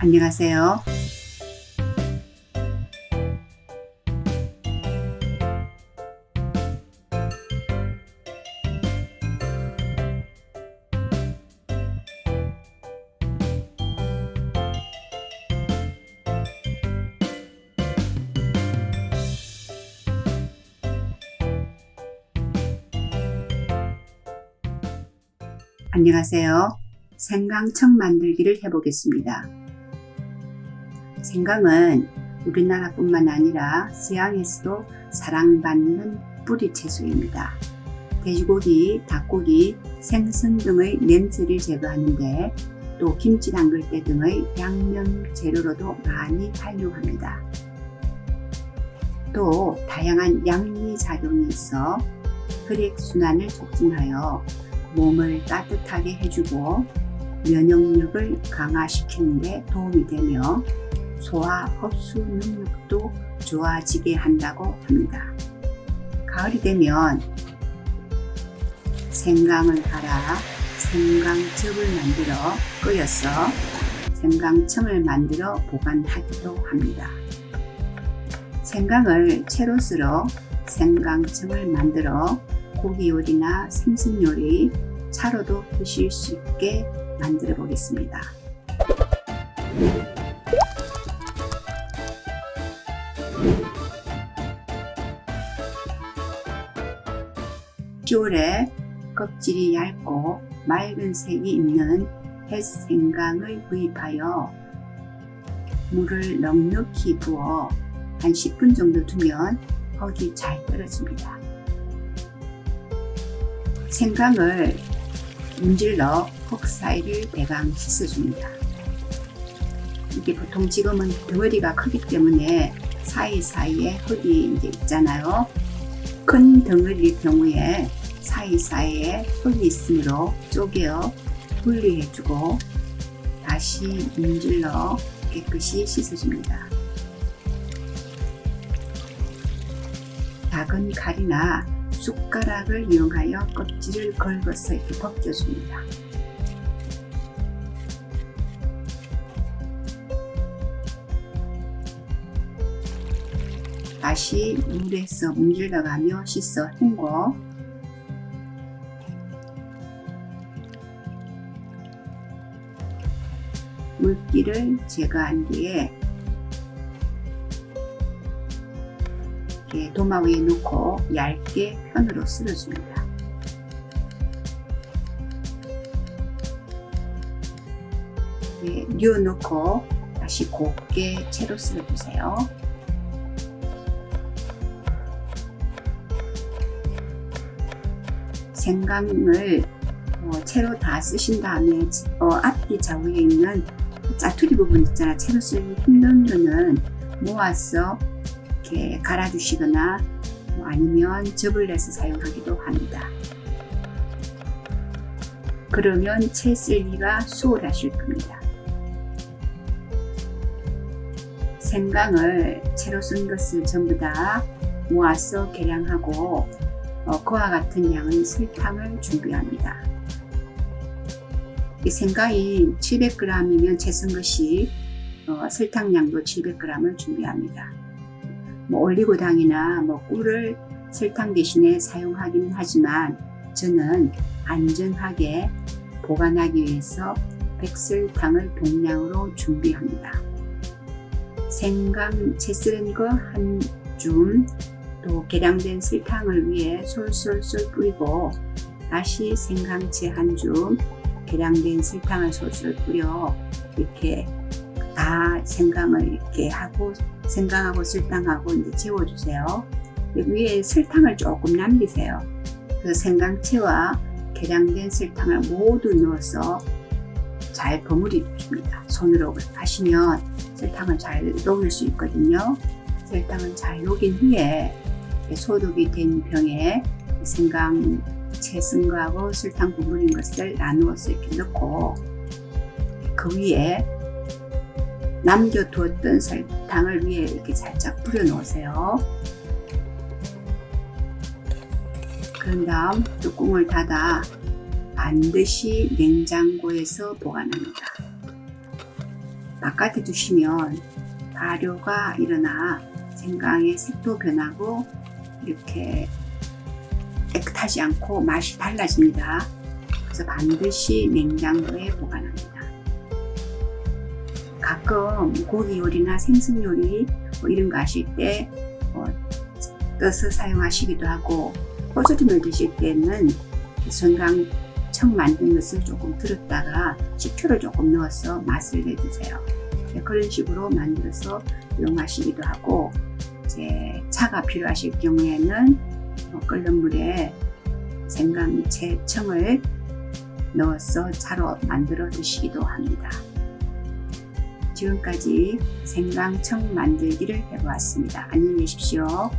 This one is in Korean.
안녕하세요. 안녕하세요. 생강청 만들기를 해보겠습니다. 생강은 우리나라뿐만 아니라 서양에서도 사랑받는 뿌리 채소입니다. 돼지고기, 닭고기, 생선 등의 냄새를 제거하는데 또 김치 담글 때 등의 양념 재료로도 많이 활용합니다. 또 다양한 양리 작용이 있어 혈액순환을 촉진하여 몸을 따뜻하게 해주고 면역력을 강화시키는 데 도움이 되며 소화 흡수 능력도 좋아지게 한다고 합니다. 가을이 되면 생강을 갈아 생강즙을 만들어 끓여서 생강청을 만들어 보관하기도 합니다. 생강을 채로 썰어 생강청을 만들어 고기 요리나 생선 요리, 차로도 드실 수 있게 만들어 보겠습니다. 10월에 껍질이 얇고 맑은 색이 있는 햇생강을 구입하여 물을 넉넉히 부어 한 10분 정도 두면 흙이 잘 떨어집니다. 생강을 문질러 흙 사이를 대강 씻어줍니다. 이게 보통 지금은 덩어리가 크기 때문에 사이사이에 흙이 이제 있잖아요. 큰 덩어리일 경우에 사이사이에 흙이 있으므로 쪼개어 분리해주고 다시 문질러 깨끗이 씻어줍니다. 작은 칼이나 숟가락을 이용하여 껍질을 긁어서 이렇게 벗겨줍니다. 다시 물에서 문질러가며 씻어 헹궈 물기를 제거한 뒤에 이렇게 도마 위에 놓고 얇게 편으로 쓸어줍니다. 네, 뉘어놓고 다시 곱게 채로 쓸어주세요. 생강을 어, 채로 다 쓰신 다음에 어, 앞뒤 좌우에 있는 짜투리 부분 있잖아 채로 쓰기 힘든 거는 모아서 이렇게 갈아주시거나 뭐 아니면 접을 내서 사용하기도 합니다. 그러면 채 쓸기가 수월하실 겁니다. 생강을 채로 쓴 것을 전부 다 모아서 계량하고 어, 그와 같은 양의 설탕을 준비합니다. 이 생강이 700g이면 채쓴 것이 어, 설탕량도 700g을 준비합니다. 뭐 올리고당이나 뭐 꿀을 설탕 대신에 사용하긴 하지만 저는 안전하게 보관하기 위해서 백설탕을 동량으로 준비합니다. 생강 채 쓰는 거한 줌, 또 계량된 설탕을 위해 솔솔솔 뿌리고 다시 생강채 한 줌, 계량된 설탕을 솔솔 뿌려 이렇게 다 생강을 이렇게 하고 생강하고 설탕하고 이제 재워주세요. 위에 설탕을 조금 남기세요. 그 생강채와 계량된 설탕을 모두 넣어서 잘 버무려 줍니다. 손으로 하시면 설탕을 잘 녹일 수 있거든요. 설탕을 잘 녹인 후에 소독이 된 병에 생강 채쓴 거하고 설탕 버무린 것을 나누어서 이렇게 넣고 그 위에 남겨두었던 설탕을 위에 이렇게 살짝 뿌려 놓으세요. 그런 다음 뚜껑을 닫아 반드시 냉장고에서 보관합니다. 바깥에 두시면 발효가 일어나 생강의 색도 변하고 이렇게 깨끗하지 않고 맛이 달라집니다. 그래서 반드시 냉장고에 보관합니다. 가끔 고기 요리나 생선 요리 뭐 이런 거 하실 때 어, 떠서 사용하시기도 하고 꼬스림을 드실 때는 생강청 만든 것을 조금 들었다가 식초를 조금 넣어서 맛을 내주세요. 네, 그런 식으로 만들어서 이용하시기도 하고 이제 차가 필요하실 경우에는 어, 끓는 물에 생강채 청을 넣어서 차로 만들어 드시기도 합니다. 지금까지 생강청 만들기를 해보았습니다. 안녕히 계십시오.